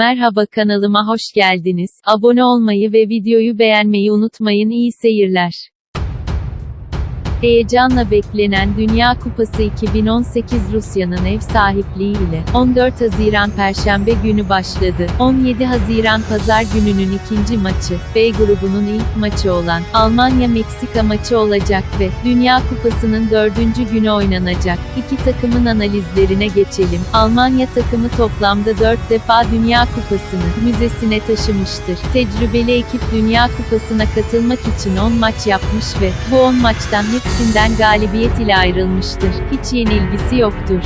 Merhaba kanalıma hoş geldiniz. Abone olmayı ve videoyu beğenmeyi unutmayın. İyi seyirler. Heyecanla beklenen Dünya Kupası 2018 Rusya'nın ev sahipliği ile 14 Haziran Perşembe günü başladı. 17 Haziran Pazar gününün ikinci maçı, B grubunun ilk maçı olan Almanya-Meksika maçı olacak ve Dünya Kupası'nın dördüncü günü oynanacak. İki takımın analizlerine geçelim. Almanya takımı toplamda 4 defa Dünya Kupası'nı müzesine taşımıştır. Tecrübeli ekip Dünya Kupası'na katılmak için 10 maç yapmış ve bu 10 maçtan hepsinden galibiyet ile ayrılmıştır. Hiç yenilgisi yoktur.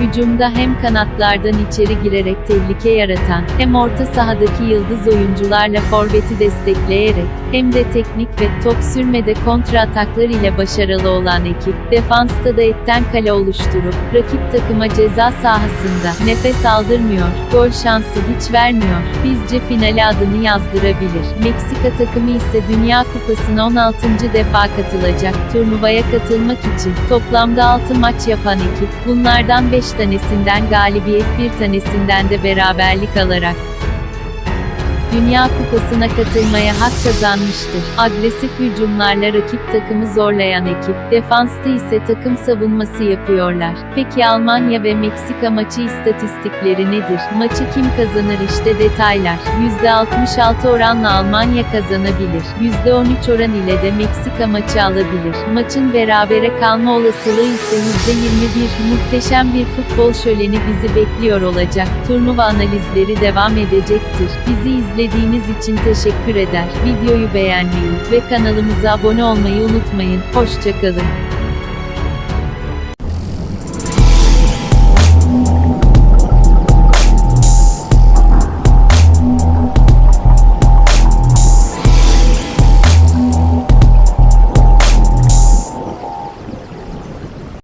Hücumda hem kanatlardan içeri girerek tehlike yaratan, hem orta sahadaki yıldız oyuncularla forveti destekleyerek, hem de teknik ve top sürmede kontra ataklar ile başarılı olan ekip, defansta da etten kale oluşturup, rakip takıma ceza sahasında nefes aldırmıyor, gol şansı hiç vermiyor. Bizce finale adını yazdırabilir. Meksika takımı ise Dünya Kupası'na 16. defa katılacak. Turnuvaya katılmak için toplamda 6 maç yapan ekip, bunlardan 5 tanesinden galibiyet bir tanesinden de beraberlik alarak Dünya Kupası'na katılmaya hak kazanmıştır. Agresif hücumlarla rakip takımı zorlayan ekip, defansta ise takım savunması yapıyorlar. Peki Almanya ve Meksika maçı istatistikleri nedir? Maçı kim kazanır işte detaylar. %66 oranla Almanya kazanabilir. %13 oran ile de Meksika maçı alabilir. Maçın berabere kalma olasılığı ise %21. Muhteşem bir futbol şöleni bizi bekliyor olacak. Turnuva analizleri devam edecektir. Bizi izlediğiniz için teşekkür eder. Videoyu beğenmeyi ve kanalımıza abone olmayı unutmayın. Hoşçakalın.